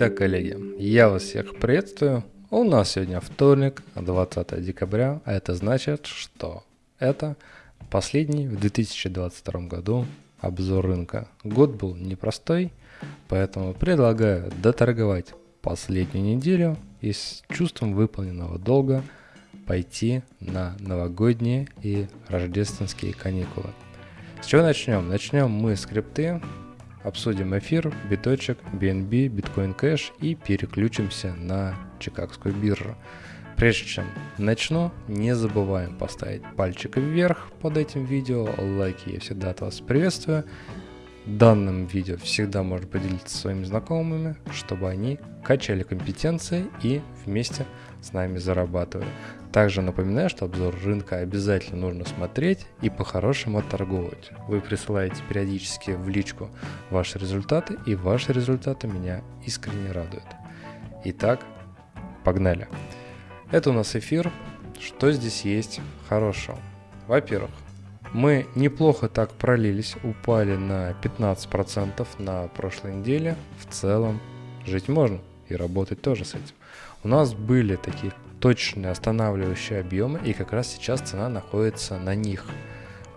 Итак, коллеги, я вас всех приветствую. У нас сегодня вторник, 20 декабря, а это значит, что это последний в 2022 году обзор рынка. Год был непростой, поэтому предлагаю доторговать последнюю неделю и с чувством выполненного долга пойти на новогодние и рождественские каникулы. С чего начнем? Начнем мы с крипты, обсудим эфир, биточек, BNB, Bitcoin Cash и переключимся на Чикагскую биржу. Прежде чем начну, не забываем поставить пальчик вверх под этим видео, лайки я всегда от вас приветствую. Данным видео всегда можно поделиться своими знакомыми, чтобы они качали компетенции и вместе с нами зарабатывали. Также напоминаю, что обзор рынка обязательно нужно смотреть и по-хорошему торговать. Вы присылаете периодически в личку ваши результаты, и ваши результаты меня искренне радуют. Итак, погнали. Это у нас эфир. Что здесь есть хорошего? Во-первых, мы неплохо так пролились, упали на 15% на прошлой неделе. В целом жить можно и работать тоже с этим. У нас были такие точные останавливающие объемы, и как раз сейчас цена находится на них.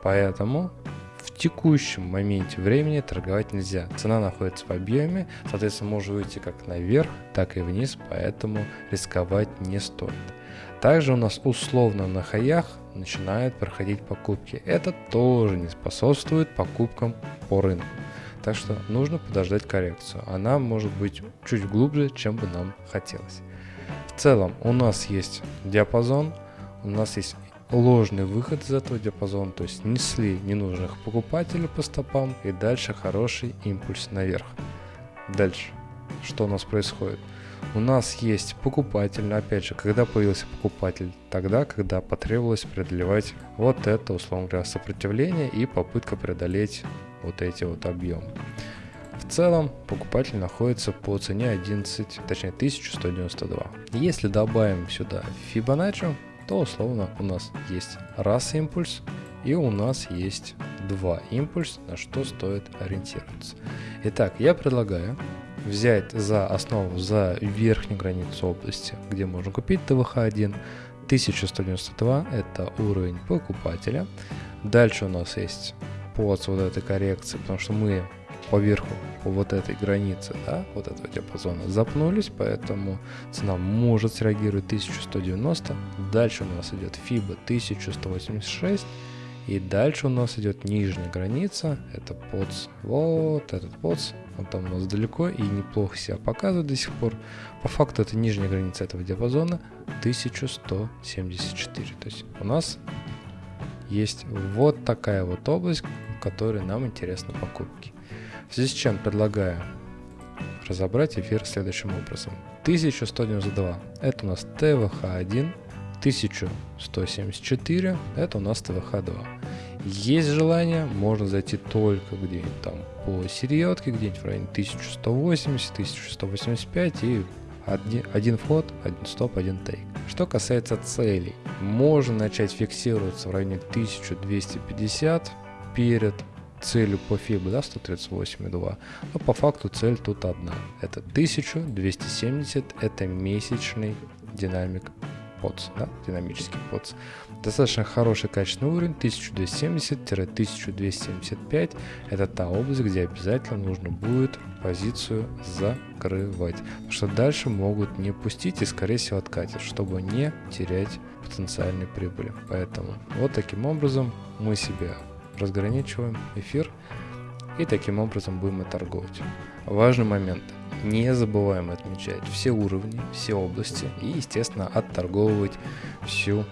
Поэтому в текущем моменте времени торговать нельзя. Цена находится в объеме, соответственно, может выйти как наверх, так и вниз, поэтому рисковать не стоит. Также у нас условно на хаях начинают проходить покупки. Это тоже не способствует покупкам по рынку. Так что нужно подождать коррекцию. Она может быть чуть глубже, чем бы нам хотелось. В целом у нас есть диапазон, у нас есть ложный выход из этого диапазона, то есть несли ненужных покупателей по стопам и дальше хороший импульс наверх. Дальше, что у нас происходит? У нас есть покупатель, но опять же, когда появился покупатель? Тогда, когда потребовалось преодолевать вот это, условно говоря, сопротивление и попытка преодолеть вот эти вот объемы. В целом покупатель находится по цене 11, точнее 1192. Если добавим сюда Fibonacci, то условно у нас есть раз импульс и у нас есть два импульс, на что стоит ориентироваться. Итак, я предлагаю взять за основу, за верхнюю границу области, где можно купить ТВХ-1, 1192 это уровень покупателя. Дальше у нас есть под вот этой коррекции, потому что мы поверху по вот этой границе, да, вот этого диапазона запнулись, поэтому цена может среагировать 1190. Дальше у нас идет FIBA 1186. И дальше у нас идет нижняя граница, это подс, вот этот подс, он там у нас далеко и неплохо себя показывает до сих пор. По факту это нижняя граница этого диапазона 1174. То есть у нас есть вот такая вот область, в которой нам интересны покупки. В связи с чем предлагаю разобрать эфир следующим образом. 1192 это у нас ТВХ1, 1174 это у нас ТВХ2. Есть желание, можно зайти только где-нибудь там по серьетке, где-нибудь в районе 1180, 1185 и один вход, один стоп, один тейк. Что касается целей, можно начать фиксироваться в районе 1250 перед целью по FIBA, да, 138,2, но по факту цель тут одна. Это 1270, это месячный динамик POTS, да, динамический POTS. Достаточно хороший качественный уровень 1270-1275. Это та область, где обязательно нужно будет позицию закрывать. Потому что дальше могут не пустить и скорее всего откатят, чтобы не терять потенциальной прибыли. Поэтому вот таким образом мы себе разграничиваем эфир и таким образом будем и торговать. Важный момент. Не забываем отмечать все уровни, все области и, естественно, отторговывать всю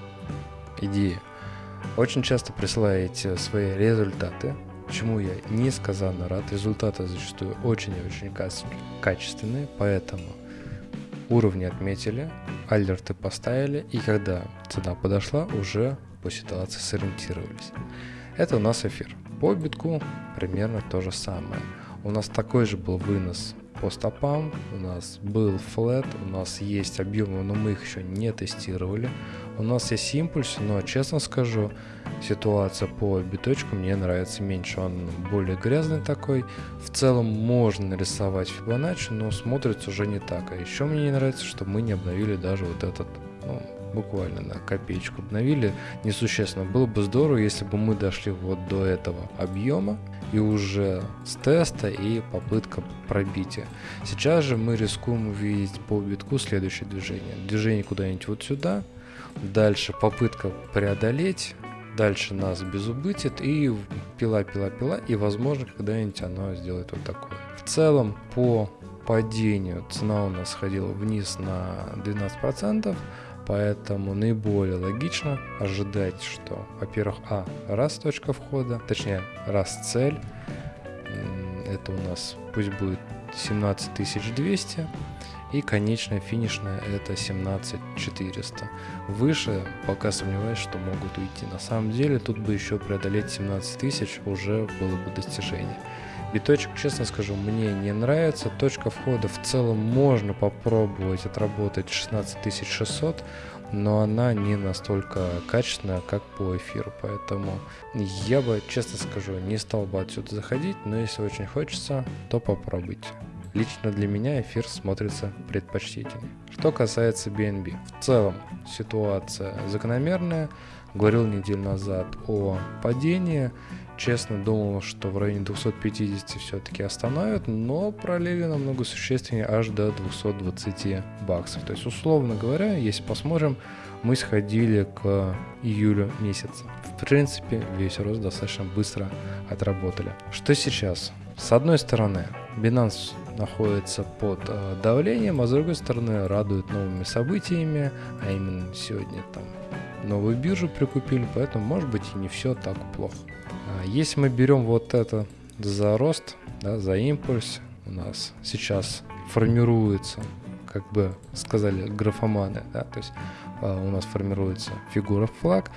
идею. Очень часто присылаете свои результаты, чему я несказанно рад. Результаты зачастую очень и очень качественные, поэтому уровни отметили, алерты поставили, и когда цена подошла, уже по ситуации сориентировались. Это у нас эфир. По битку примерно то же самое. У нас такой же был вынос по стопам, у нас был флет, у нас есть объемы, но мы их еще не тестировали. У нас есть импульс, но честно скажу, ситуация по биточку мне нравится меньше. Он более грязный такой. В целом можно нарисовать Фибоначчи, но смотрится уже не так. А еще мне не нравится, что мы не обновили даже вот этот ну, буквально на копеечку обновили, несущественно. Было бы здорово, если бы мы дошли вот до этого объема и уже с теста и попытка пробития. Сейчас же мы рискуем увидеть по битку следующее движение. Движение куда-нибудь вот сюда, дальше попытка преодолеть, дальше нас безубытит и пила, пила, пила, и возможно когда-нибудь оно сделает вот такое. В целом по падению цена у нас сходила вниз на 12%, Поэтому наиболее логично ожидать, что, во-первых, а, раз точка входа, точнее, раз цель, это у нас пусть будет 17200, и конечная финишная это 17400. Выше пока сомневаюсь, что могут уйти. На самом деле тут бы еще преодолеть 17000 уже было бы достижение. Биточек, честно скажу, мне не нравится. Точка входа в целом можно попробовать отработать 16600, но она не настолько качественная, как по эфиру. Поэтому я бы, честно скажу, не стал бы отсюда заходить, но если очень хочется, то попробуйте. Лично для меня эфир смотрится предпочтительнее. Что касается BNB. В целом ситуация закономерная. Говорил неделю назад о падении честно думал, что в районе 250 все-таки остановят, но пролили намного существеннее аж до 220 баксов. То есть, условно говоря, если посмотрим, мы сходили к июлю месяца. В принципе, весь рост достаточно быстро отработали. Что сейчас? С одной стороны, Binance находится под э, давлением, а с другой стороны радует новыми событиями, а именно сегодня там новую биржу прикупили, поэтому может быть и не все так плохо. А если мы берем вот это за рост, да, за импульс, у нас сейчас формируется, как бы сказали графоманы, да, то есть а, у нас формируется фигура флаг.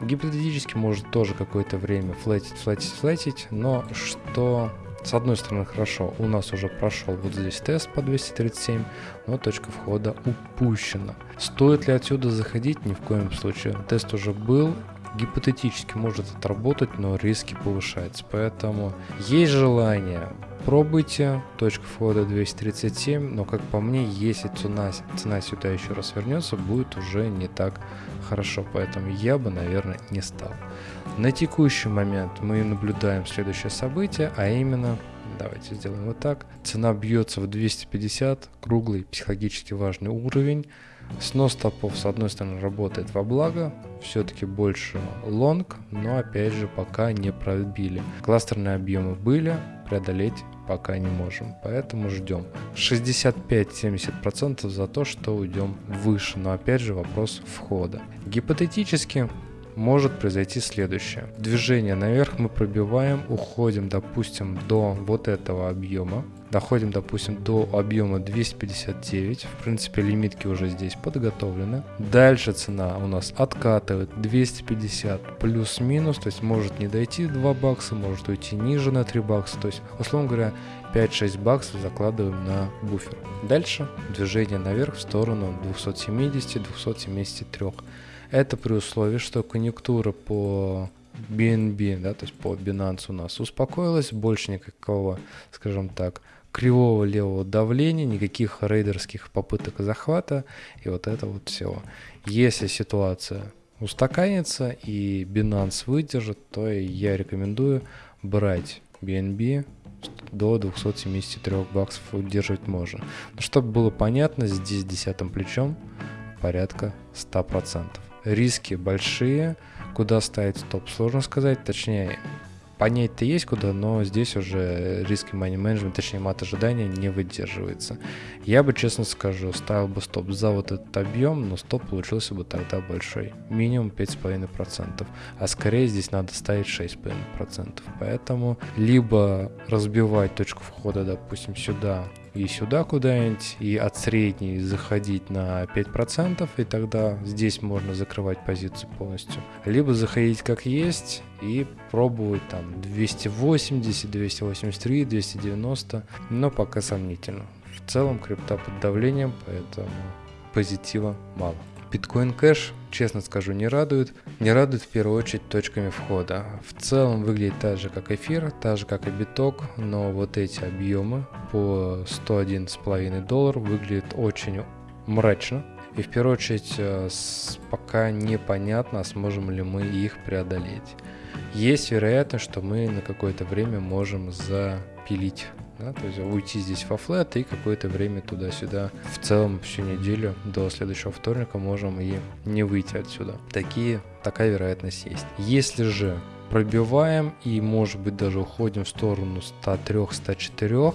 Гипотетически может тоже какое-то время флетить, флетить, флетить, но что с одной стороны хорошо, у нас уже прошел вот здесь тест по 237, но точка входа упущена. Стоит ли отсюда заходить? Ни в коем случае. Тест уже был, гипотетически может отработать, но риски повышаются. Поэтому есть желание, пробуйте. Точка входа 237, но как по мне, если цена, цена сюда еще раз вернется, будет уже не так хорошо. Поэтому я бы, наверное, не стал. На текущий момент мы наблюдаем следующее событие, а именно Давайте сделаем вот так. Цена бьется в 250, круглый психологически важный уровень. Снос стопов с одной стороны работает во благо, все-таки больше лонг, но опять же пока не пробили. Кластерные объемы были, преодолеть пока не можем, поэтому ждем. 65-70% за то, что уйдем выше, но опять же вопрос входа. Гипотетически может произойти следующее. Движение наверх мы пробиваем, уходим, допустим, до вот этого объема, доходим, допустим, до объема 259. В принципе, лимитки уже здесь подготовлены. Дальше цена у нас откатывает 250 плюс-минус, то есть может не дойти 2 бакса, может уйти ниже на 3 бакса. То есть, условно говоря, 5-6 баксов закладываем на буфер. Дальше движение наверх в сторону 270-273. Это при условии, что конъюнктура по BNB, да, то есть по Binance у нас успокоилась, больше никакого, скажем так, кривого левого давления, никаких рейдерских попыток захвата и вот это вот все. Если ситуация устаканится и Binance выдержит, то я рекомендую брать BNB до 273 баксов удерживать можно. Но чтобы было понятно, здесь десятым плечом порядка 100% риски большие, куда ставить стоп, сложно сказать, точнее, понять-то есть куда, но здесь уже риск money management, точнее мат ожидания не выдерживается. Я бы, честно скажу, ставил бы стоп за вот этот объем, но стоп получился бы тогда большой. Минимум 5,5%, а скорее здесь надо ставить 6,5%. Поэтому либо разбивать точку входа, допустим, сюда и сюда куда-нибудь, и от средней заходить на 5%, и тогда здесь можно закрывать позицию полностью. Либо заходить как есть и пробовать там 280, 283, 290, но пока сомнительно. В целом крипта под давлением, поэтому позитива мало. Биткоин Кэш, честно скажу, не радует. Не радует в первую очередь точками входа. В целом выглядит так же, как эфир, так же, как и биток, но вот эти объемы по 111,5 доллар выглядят очень мрачно. И в первую очередь э, пока непонятно, сможем ли мы их преодолеть. Есть вероятность, что мы на какое-то время можем запилить да, то есть уйти здесь во флет и какое-то время туда-сюда. В целом всю неделю до следующего вторника можем и не выйти отсюда. Такие, такая вероятность есть. Если же пробиваем и может быть даже уходим в сторону 103-104,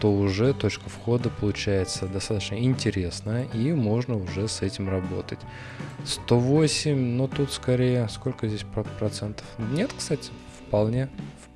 то уже точка входа получается достаточно интересная и можно уже с этим работать. 108, но тут скорее, сколько здесь процентов? Нет, кстати, вполне,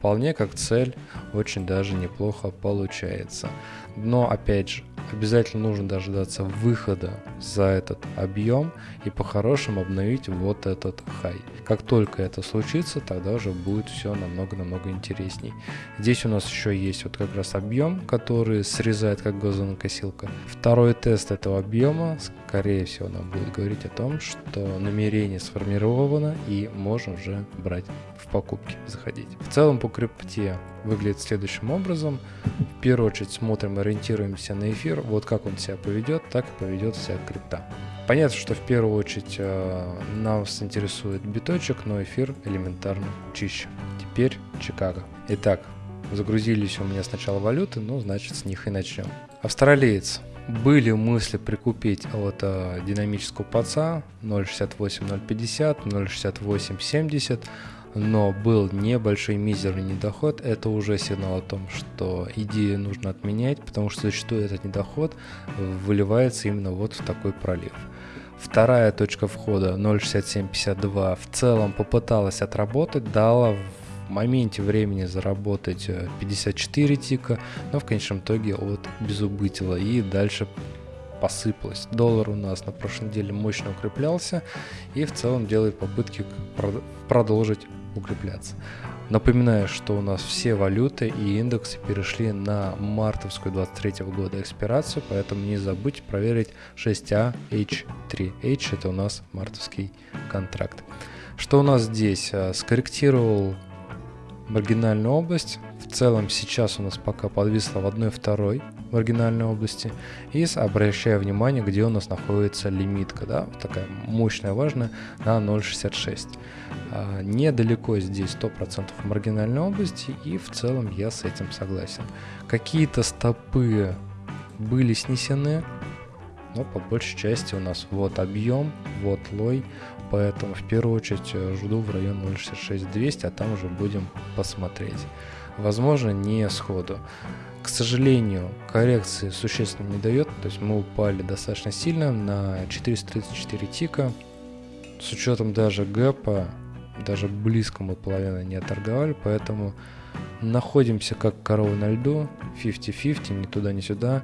вполне как цель очень даже неплохо получается. Но опять же, обязательно нужно дождаться выхода за этот объем и по-хорошему обновить вот этот хай. Как только это случится, тогда уже будет все намного-намного интересней. Здесь у нас еще есть вот как раз объем, который срезает как газонокосилка. Второй тест этого объема, скорее всего, нам будет говорить о том, что намерение сформировано и можно уже брать покупки, заходить. В целом по крипте выглядит следующим образом. В первую очередь смотрим, ориентируемся на эфир. Вот как он себя поведет, так и поведет вся крипта. Понятно, что в первую очередь э, нас интересует биточек, но эфир элементарно чище. Теперь Чикаго. Итак, загрузились у меня сначала валюты, ну, значит, с них и начнем. Австралиец. Были мысли прикупить от э, динамического паца 0.68, 0.50, 0.68, 70 но был небольшой мизерный недоход, это уже сигнал о том, что идею нужно отменять, потому что зачастую этот недоход выливается именно вот в такой пролив. Вторая точка входа 0.6752 в целом попыталась отработать, дала в моменте времени заработать 54 э, тика, но в конечном итоге от безубытила и дальше посыпалась. Доллар у нас на прошлой неделе мощно укреплялся и в целом делает попытки продолжить укрепляться. Напоминаю, что у нас все валюты и индексы перешли на мартовскую 23 года экспирацию, поэтому не забудьте проверить 6AH3. H это у нас мартовский контракт. Что у нас здесь? Э, скорректировал маргинальную область. В целом сейчас у нас пока подвисло в одной второй маргинальной области. И обращая внимание, где у нас находится лимитка, да, такая мощная, важная, на 0.66. А, недалеко здесь 100% маргинальной области, и в целом я с этим согласен. Какие-то стопы были снесены, но по большей части у нас вот объем, вот лой, поэтому в первую очередь э, жду в район 0.66-200, а там уже будем посмотреть. Возможно, не сходу. К сожалению, коррекции существенно не дает, то есть мы упали достаточно сильно на 434 тика. С учетом даже гэпа, даже близко мы половину не оторговали, поэтому находимся как корова на льду, 50-50, ни туда, ни сюда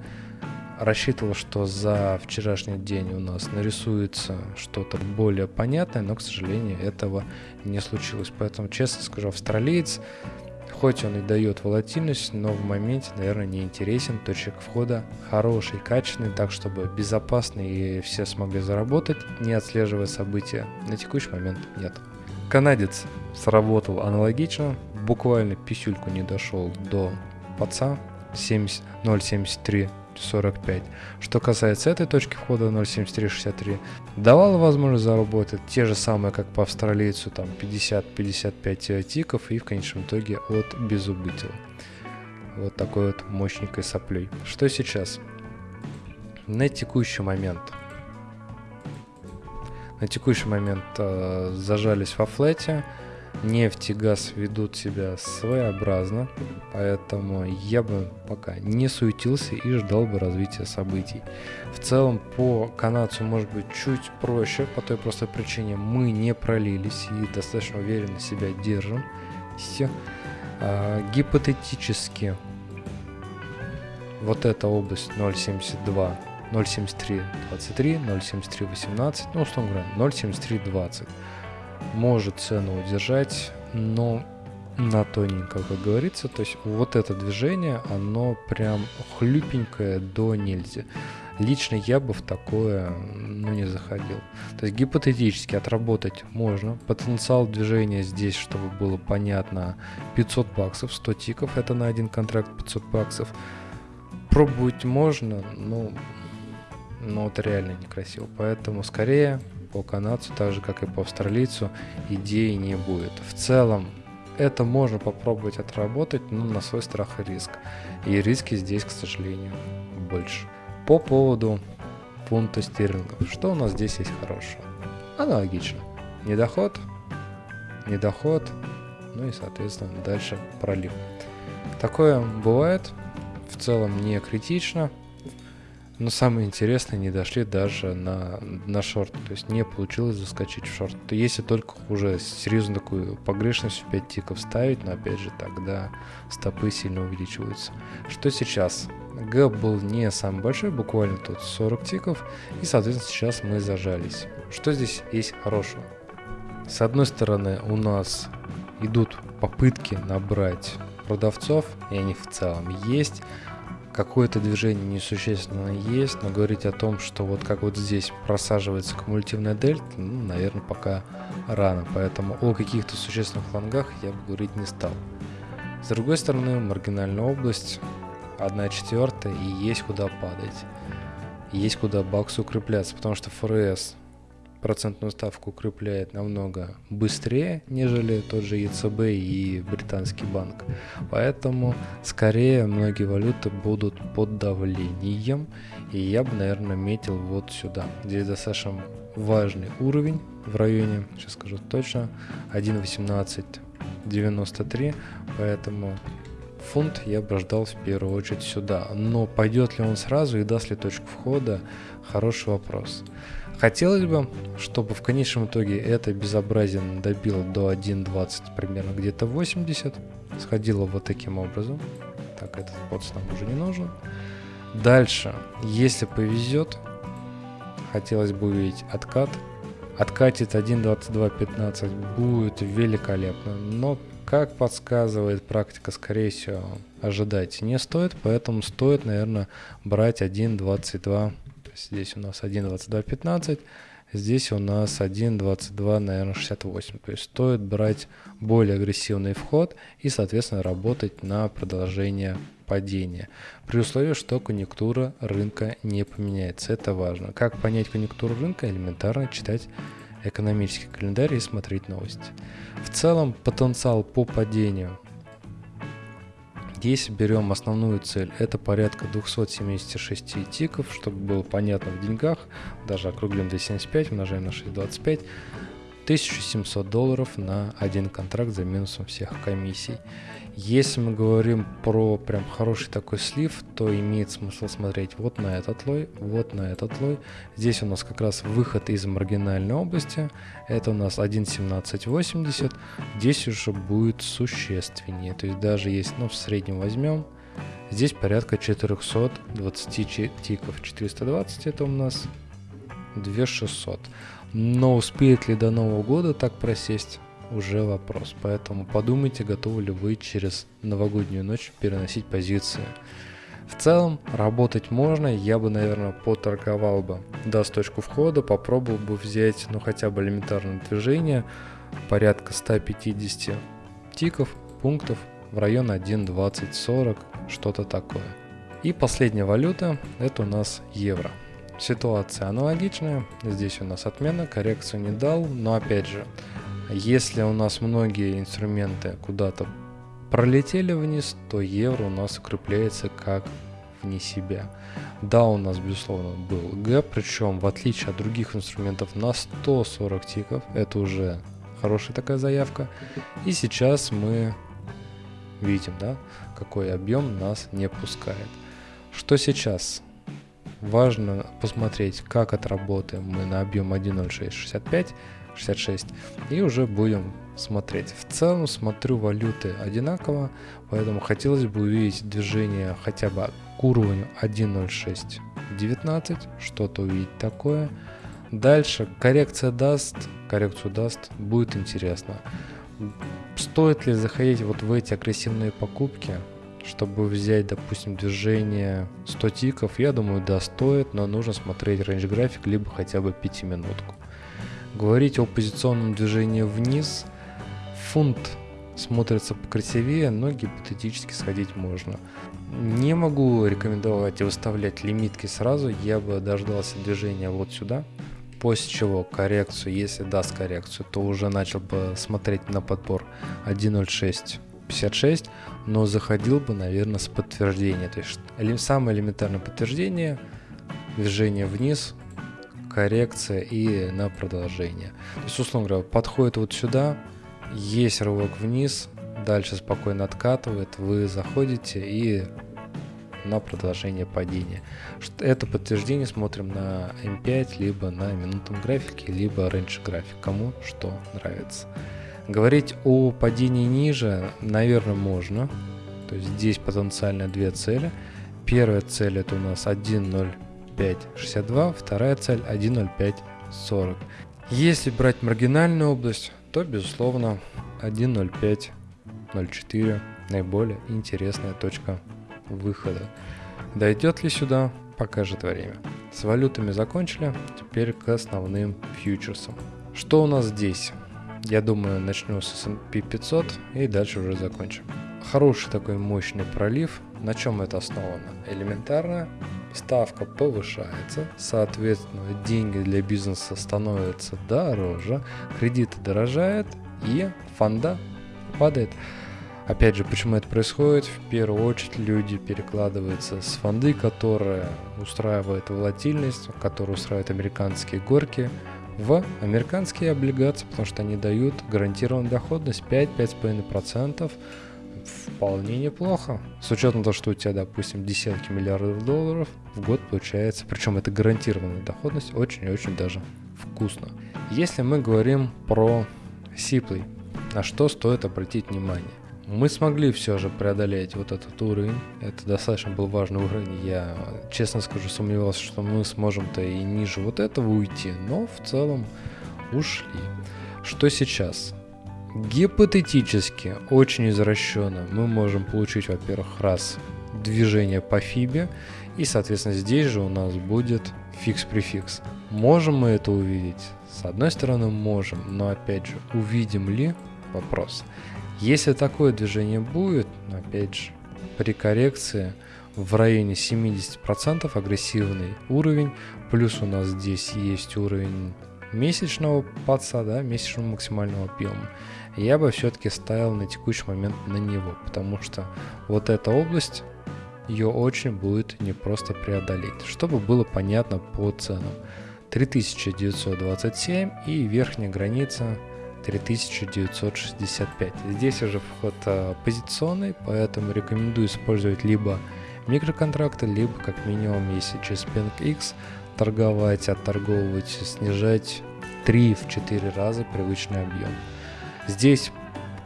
рассчитывал, что за вчерашний день у нас нарисуется что-то более понятное, но, к сожалению, этого не случилось. Поэтому, честно скажу, австралиец, хоть он и дает волатильность, но в моменте, наверное, не интересен. Точек входа хороший, качественный, так чтобы безопасно и все смогли заработать, не отслеживая события. На текущий момент нет. Канадец сработал аналогично, буквально писюльку не дошел до паца 0.73 45. Что касается этой точки входа 0.7363, давала возможность заработать те же самые, как по австралийцу, там 50-55 тиков и в конечном итоге от безубытия. Вот такой вот мощненькой соплей. Что сейчас? На текущий момент на текущий момент э, зажались во флете, нефть и газ ведут себя своеобразно, поэтому я бы пока не суетился и ждал бы развития событий. В целом по канадцу может быть чуть проще, по той простой причине мы не пролились и достаточно уверенно себя держим. Все. А, гипотетически вот эта область 0.72, 0.73, 23, 0.73, 18, ну, условно говоря, 0.73, 20. Может цену удержать, но на тоненько, как говорится. То есть вот это движение, оно прям хлюпенькое до нельзя. Лично я бы в такое ну, не заходил. То есть гипотетически отработать можно. Потенциал движения здесь, чтобы было понятно, 500 баксов, 100 тиков, это на один контракт 500 баксов. Пробовать можно, но, но это реально некрасиво. Поэтому скорее по канадцу, так же как и по австралийцу, идеи не будет. В целом это можно попробовать отработать, но на свой страх и риск. И риски здесь, к сожалению, больше. По поводу фунта стерлингов. Что у нас здесь есть хорошего? Аналогично. Недоход, недоход, ну и, соответственно, дальше пролив. Такое бывает, в целом не критично, но самое интересное, не дошли даже на, на шорт. То есть не получилось заскочить в шорт. Если только уже серьезно такую погрешность в 5 тиков ставить, но опять же тогда стопы сильно увеличиваются. Что сейчас? Гэп был не самый большой, буквально тут 40 тиков. И соответственно сейчас мы зажались. Что здесь есть хорошего? С одной стороны у нас идут попытки набрать продавцов, и они в целом есть какое-то движение несущественно есть, но говорить о том, что вот как вот здесь просаживается кумулятивная дельта, ну, наверное, пока рано. Поэтому о каких-то существенных флангах я бы говорить не стал. С другой стороны, маргинальная область, 1 четвертая, и есть куда падать. Есть куда баксу укрепляться, потому что ФРС процентную ставку укрепляет намного быстрее, нежели тот же ЕЦБ и британский банк. Поэтому скорее многие валюты будут под давлением. И я бы, наверное, метил вот сюда. Здесь достаточно важный уровень в районе, сейчас скажу точно, 1.1893. Поэтому фунт я бы ждал в первую очередь сюда. Но пойдет ли он сразу и даст ли точку входа, хороший вопрос. Хотелось бы, чтобы в конечном итоге это безобразие добило до 1.20, примерно где-то 80. Сходило вот таким образом. Так, этот подс нам уже не нужен. Дальше, если повезет, хотелось бы увидеть откат. Откатит 1.22.15 будет великолепно, но как подсказывает практика, скорее всего, ожидать не стоит, поэтому стоит, наверное, брать 1.22 Здесь у нас 1.22.15, здесь у нас 1.22, наверное, 68. То есть стоит брать более агрессивный вход и, соответственно, работать на продолжение падения. При условии, что конъюнктура рынка не поменяется. Это важно. Как понять конъюнктуру рынка? Элементарно читать экономический календарь и смотреть новости. В целом потенциал по падению если берем основную цель, это порядка 276 тиков, чтобы было понятно в деньгах, даже округлим 275, умножаем на 625, 1700 долларов на один контракт за минусом всех комиссий. Если мы говорим про прям хороший такой слив, то имеет смысл смотреть вот на этот лой, вот на этот лой. Здесь у нас как раз выход из маргинальной области. Это у нас 1.1780. Здесь уже будет существеннее. То есть даже если ну, в среднем возьмем, здесь порядка 420 тиков. 420 это у нас 2600. Но успеет ли до Нового года так просесть? уже вопрос. Поэтому подумайте, готовы ли вы через новогоднюю ночь переносить позиции. В целом, работать можно, я бы, наверное, поторговал бы, даст точку входа, попробовал бы взять, ну, хотя бы элементарное движение, порядка 150 тиков, пунктов в район 1.2040, что-то такое. И последняя валюта, это у нас евро. Ситуация аналогичная, здесь у нас отмена, коррекцию не дал, но опять же, если у нас многие инструменты куда-то пролетели вниз, то евро у нас укрепляется как вне себя. Да, у нас, безусловно, был гэп, причем в отличие от других инструментов на 140 тиков, это уже хорошая такая заявка. И сейчас мы видим, да, какой объем нас не пускает. Что сейчас? Важно посмотреть, как отработаем мы на объем 1.0665, 66 и уже будем смотреть. В целом смотрю валюты одинаково, поэтому хотелось бы увидеть движение хотя бы к уровню 1.0619, что-то увидеть такое. Дальше коррекция даст, коррекцию даст, будет интересно. Стоит ли заходить вот в эти агрессивные покупки, чтобы взять, допустим, движение 100 тиков? Я думаю, да, стоит, но нужно смотреть рейндж график, либо хотя бы 5 минутку. Говорить о позиционном движении вниз, фунт смотрится покрасивее, но гипотетически сходить можно. Не могу рекомендовать выставлять лимитки сразу, я бы дождался движения вот сюда, после чего коррекцию, если даст коррекцию, то уже начал бы смотреть на подбор 1.0656, но заходил бы, наверное, с подтверждения. То есть самое элементарное подтверждение, движение вниз, коррекция и на продолжение. То есть, условно говоря, подходит вот сюда, есть рывок вниз, дальше спокойно откатывает, вы заходите и на продолжение падения. Это подтверждение смотрим на M5, либо на минутном графике, либо range график, кому что нравится. Говорить о падении ниже, наверное, можно. То есть здесь потенциально две цели. Первая цель это у нас 1.0562, вторая цель 1.0540. Если брать маргинальную область, то безусловно 1.0504 наиболее интересная точка выхода. Дойдет ли сюда, покажет время. С валютами закончили, теперь к основным фьючерсам. Что у нас здесь? Я думаю, начну с S&P 500 и дальше уже закончим. Хороший такой мощный пролив. На чем это основано? Элементарно, ставка повышается, соответственно, деньги для бизнеса становятся дороже, кредиты дорожают и фонда падает. Опять же, почему это происходит? В первую очередь люди перекладываются с фонды, которые устраивают волатильность, которые устраивают американские горки, в американские облигации, потому что они дают гарантированную доходность 5-5,5%. Вполне неплохо. С учетом того, что у тебя, допустим, десятки миллиардов долларов в год получается, причем это гарантированная доходность, очень и очень даже вкусно. Если мы говорим про Сиплый, на что стоит обратить внимание? Мы смогли все же преодолеть вот этот уровень. Это достаточно был важный уровень. Я, честно скажу, сомневался, что мы сможем-то и ниже вот этого уйти, но в целом ушли. Что сейчас? Гипотетически, очень извращенно, мы можем получить, во-первых, раз движение по фибе, и, соответственно, здесь же у нас будет фикс-префикс. Можем мы это увидеть? С одной стороны, можем, но опять же, увидим ли? Вопрос. Если такое движение будет, опять же, при коррекции в районе 70% агрессивный уровень, плюс у нас здесь есть уровень месячного подса, да, месячного максимального объема, я бы все-таки ставил на текущий момент на него, потому что вот эта область, ее очень будет непросто преодолеть, чтобы было понятно по ценам. 3927 и верхняя граница 3965. Здесь уже вход а, позиционный, поэтому рекомендую использовать либо микроконтракты, либо как минимум, если через PNX торговать, отторговывать, снижать 3-4 раза привычный объем. Здесь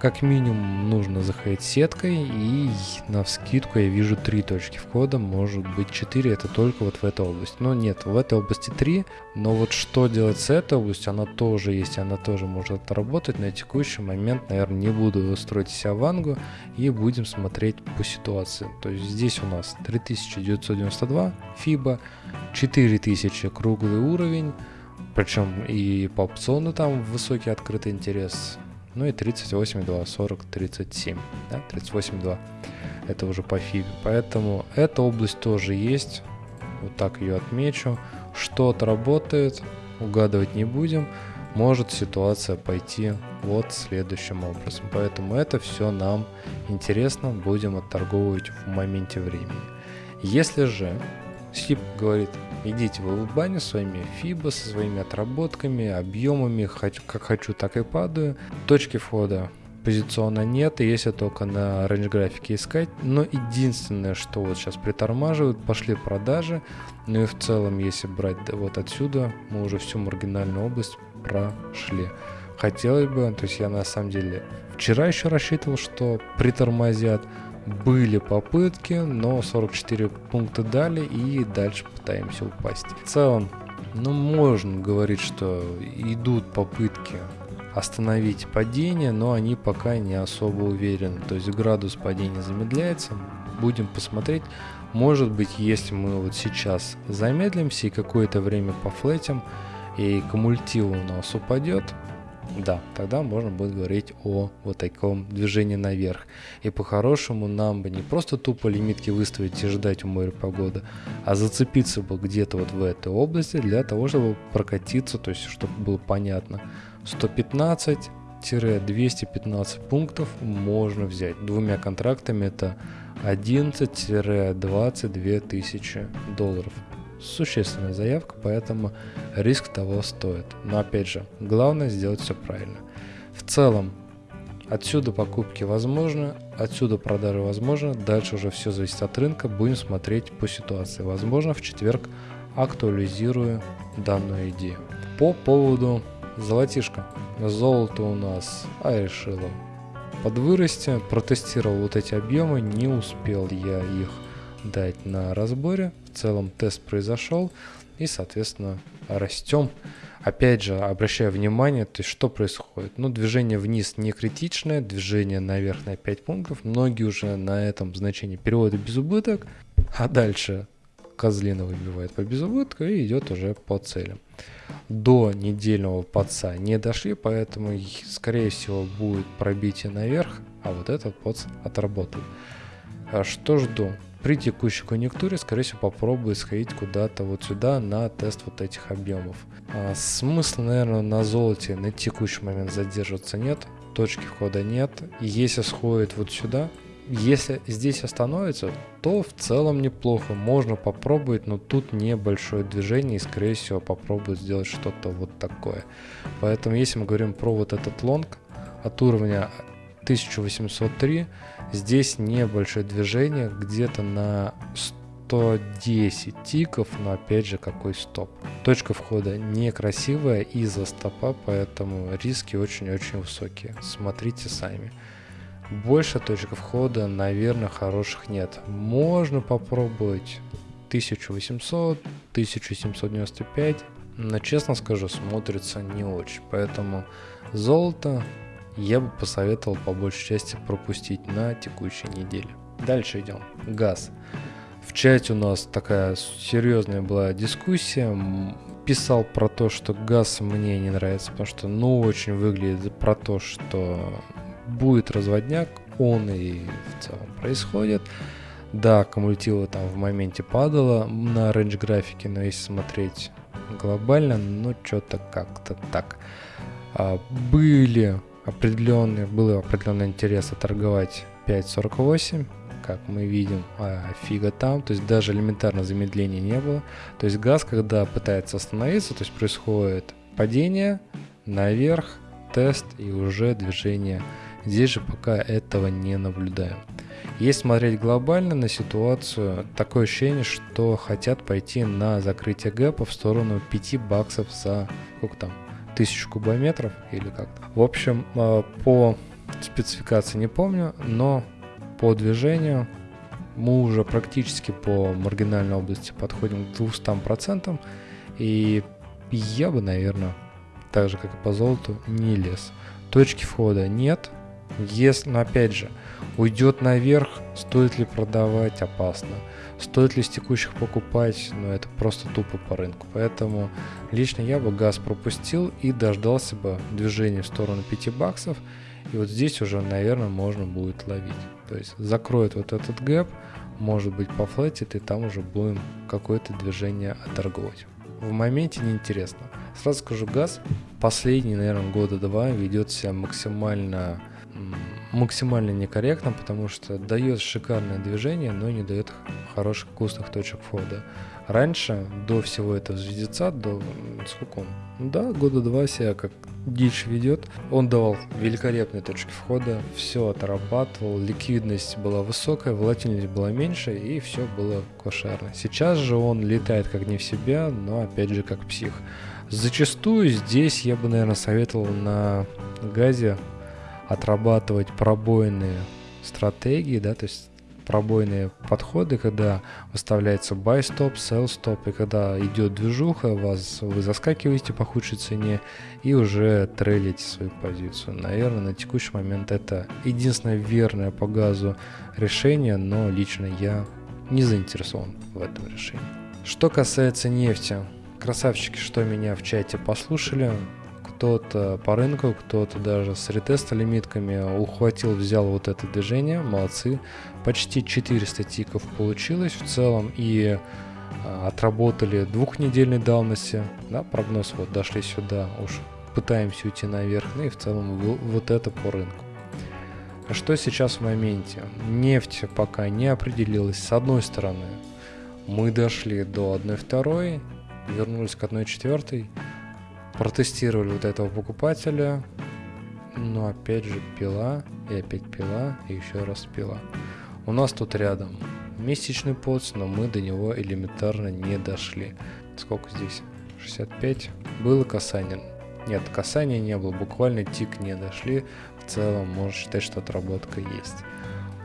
как минимум нужно заходить сеткой и на вскидку я вижу три точки входа, может быть 4, это только вот в этой области. Но нет, в этой области 3, но вот что делать с этой областью, она тоже есть, она тоже может работать. На текущий момент, наверное, не буду строить себя вангу и будем смотреть по ситуации. То есть здесь у нас 3992 FIBA, 4000 круглый уровень, причем и по опциону там высокий открытый интерес, ну и 38,2, 40, 37, да, 38,2. Это уже по фибе. Поэтому эта область тоже есть. Вот так ее отмечу. Что-то работает, угадывать не будем. Может ситуация пойти вот следующим образом. Поэтому это все нам интересно, будем отторговывать в моменте времени. Если же Сип говорит, идите в баню своими фибо, со своими отработками, объемами, как хочу, так и падаю. Точки входа позиционно нет, и если только на range графике искать. Но единственное, что вот сейчас притормаживают, пошли продажи. Ну и в целом, если брать вот отсюда, мы уже всю маргинальную область прошли. Хотелось бы, то есть я на самом деле вчера еще рассчитывал, что притормозят, были попытки, но 44 пункта дали и дальше пытаемся упасть. В целом, ну можно говорить, что идут попытки остановить падение, но они пока не особо уверены. То есть градус падения замедляется. Будем посмотреть. Может быть, если мы вот сейчас замедлимся и какое-то время пофлетим, и кумулятив у нас упадет, да, тогда можно будет говорить о вот таком движении наверх. И по-хорошему нам бы не просто тупо лимитки выставить и ждать у моря погоды, а зацепиться бы где-то вот в этой области для того, чтобы прокатиться, то есть чтобы было понятно. 115-215 пунктов можно взять. Двумя контрактами это 11-22 тысячи долларов существенная заявка, поэтому риск того стоит. Но опять же, главное сделать все правильно. В целом, отсюда покупки возможны, отсюда продажи возможны, дальше уже все зависит от рынка, будем смотреть по ситуации. Возможно, в четверг актуализирую данную идею. По поводу золотишка. Золото у нас, а решила подвырасти, протестировал вот эти объемы, не успел я их дать на разборе. В целом тест произошел и, соответственно, растем. Опять же, обращаю внимание, то есть что происходит? Ну, движение вниз не критичное, движение наверх на 5 пунктов. Многие уже на этом значении переводят без убыток, а дальше Козлина выбивает по безубытку и идет уже по целям. До недельного подца не дошли, поэтому, скорее всего, будет пробитие наверх, а вот этот подц отработает. А что жду? При текущей конъюнктуре, скорее всего, попробую сходить куда-то вот сюда на тест вот этих объемов. А, смысла, наверное, на золоте на текущий момент задерживаться нет, точки входа нет. Если сходит вот сюда, если здесь остановится, то в целом неплохо, можно попробовать, но тут небольшое движение и скорее всего попробую сделать что-то вот такое. Поэтому если мы говорим про вот этот лонг от уровня 1803, Здесь небольшое движение, где-то на 110 тиков, но опять же какой стоп. Точка входа некрасивая из-за стопа, поэтому риски очень-очень высокие. Смотрите сами. Больше точек входа, наверное, хороших нет. Можно попробовать 1800, 1795, но честно скажу, смотрится не очень. Поэтому золото я бы посоветовал по большей части пропустить на текущей неделе. Дальше идем. Газ. В чате у нас такая серьезная была дискуссия. Писал про то, что газ мне не нравится, потому что ну очень выглядит про то, что будет разводняк, он и в целом происходит. Да, кумулятива там в моменте падала на range графике, но если смотреть глобально, ну что-то как-то так. А, были определенный, был определенный интерес торговать 5.48, как мы видим, а фига там, то есть даже элементарно замедления не было. То есть газ, когда пытается остановиться, то есть происходит падение, наверх, тест и уже движение. Здесь же пока этого не наблюдаем. Если смотреть глобально на ситуацию, такое ощущение, что хотят пойти на закрытие гэпа в сторону 5 баксов за, сколько там, тысячу кубометров или как-то. В общем, э, по спецификации не помню, но по движению мы уже практически по маргинальной области подходим к 200%, и я бы, наверное, так же, как и по золоту, не лез. Точки входа нет, если, но опять же, уйдет наверх, стоит ли продавать, опасно. Стоит ли с текущих покупать, ну это просто тупо по рынку. Поэтому лично я бы газ пропустил и дождался бы движения в сторону 5 баксов. И вот здесь уже, наверное, можно будет ловить. То есть закроет вот этот гэп, может быть пофлетит, и там уже будем какое-то движение оторговать. В моменте неинтересно. Сразу скажу, газ последние, наверное, года два ведет себя максимально максимально некорректно, потому что дает шикарное движение, но не дает хороших вкусных точек входа. Раньше, до всего этого звездеца, до сколько он? Да, года два себя как дичь ведет. Он давал великолепные точки входа, все отрабатывал, ликвидность была высокая, волатильность была меньше и все было кошерно. Сейчас же он летает как не в себя, но опять же как псих. Зачастую здесь я бы, наверное, советовал на газе отрабатывать пробойные стратегии, да, то есть пробойные подходы, когда выставляется buy stop, sell stop, и когда идет движуха, вас, вы заскакиваете по худшей цене и уже трейлите свою позицию. Наверное, на текущий момент это единственное верное по газу решение, но лично я не заинтересован в этом решении. Что касается нефти, красавчики, что меня в чате послушали, кто-то по рынку, кто-то даже с ретеста лимитками ухватил, взял вот это движение, молодцы. Почти 400 тиков получилось в целом и а, отработали двухнедельной давности, да, прогноз вот дошли сюда, уж пытаемся уйти наверх, ну и в целом вот это по рынку. Что сейчас в моменте? Нефть пока не определилась. С одной стороны, мы дошли до 1.2, вернулись к 1.4, протестировали вот этого покупателя, но опять же пила, и опять пила, и еще раз пила. У нас тут рядом месячный поц, но мы до него элементарно не дошли. Сколько здесь? 65. Было касание. Нет, касания не было, буквально тик не дошли. В целом можно считать, что отработка есть.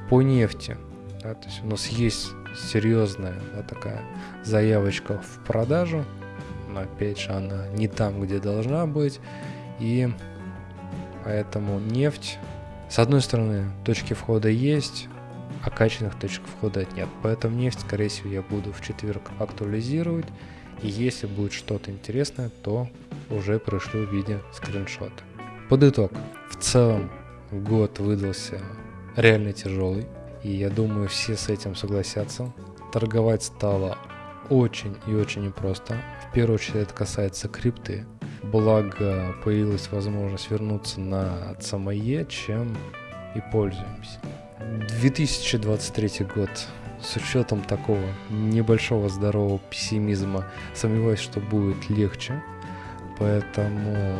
По нефти. Да, то есть у нас есть серьезная да, такая заявочка в продажу но опять же она не там, где должна быть, и поэтому нефть, с одной стороны, точки входа есть, а качественных точек входа нет. Поэтому нефть, скорее всего, я буду в четверг актуализировать. И если будет что-то интересное, то уже пришлю в виде скриншота. Под итог. В целом год выдался реально тяжелый. И я думаю, все с этим согласятся. Торговать стало очень и очень непросто. В первую очередь это касается крипты. Благо появилась возможность вернуться на ЦМЕ, чем и пользуемся. 2023 год. С учетом такого небольшого здорового пессимизма, сомневаюсь, что будет легче. Поэтому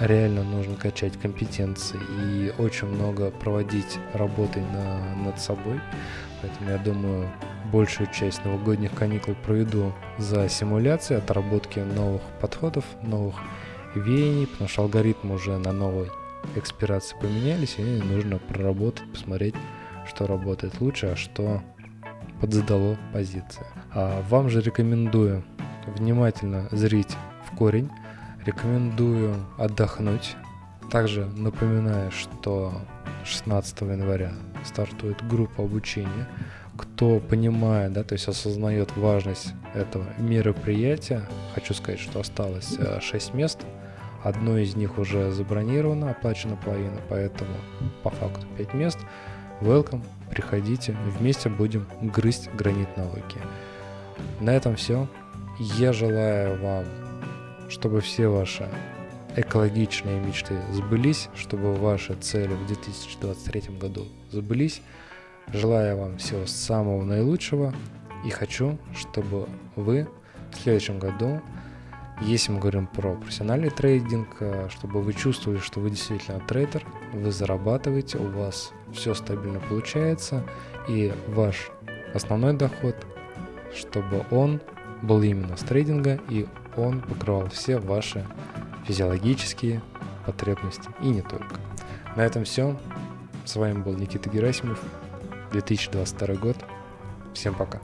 реально нужно качать компетенции и очень много проводить работы на, над собой. Поэтому я думаю, большую часть новогодних каникул проведу за симуляцией, отработки новых подходов, новых веяний, потому что алгоритмы уже на новой экспирации поменялись, и нужно проработать, посмотреть, что работает лучше, а что подзадало позиции. А вам же рекомендую внимательно зрить в корень, рекомендую отдохнуть. Также напоминаю, что 16 января стартует группа обучения, кто понимает, да, то есть осознает важность этого мероприятия, хочу сказать, что осталось 6 э, мест, одно из них уже забронировано, оплачена половина, поэтому по факту 5 мест. Welcome, приходите, вместе будем грызть гранит науки. На этом все. Я желаю вам, чтобы все ваши экологичные мечты сбылись, чтобы ваши цели в 2023 году сбылись. Желаю вам всего самого наилучшего и хочу, чтобы вы в следующем году, если мы говорим про профессиональный трейдинг, э, чтобы вы чувствовали, что вы действительно трейдер, вы зарабатываете, у вас все стабильно получается, и ваш основной доход, чтобы он был именно с трейдинга, и он покрывал все ваши физиологические потребности и не только. На этом все. С вами был Никита Герасимов. 2022 год. Всем пока.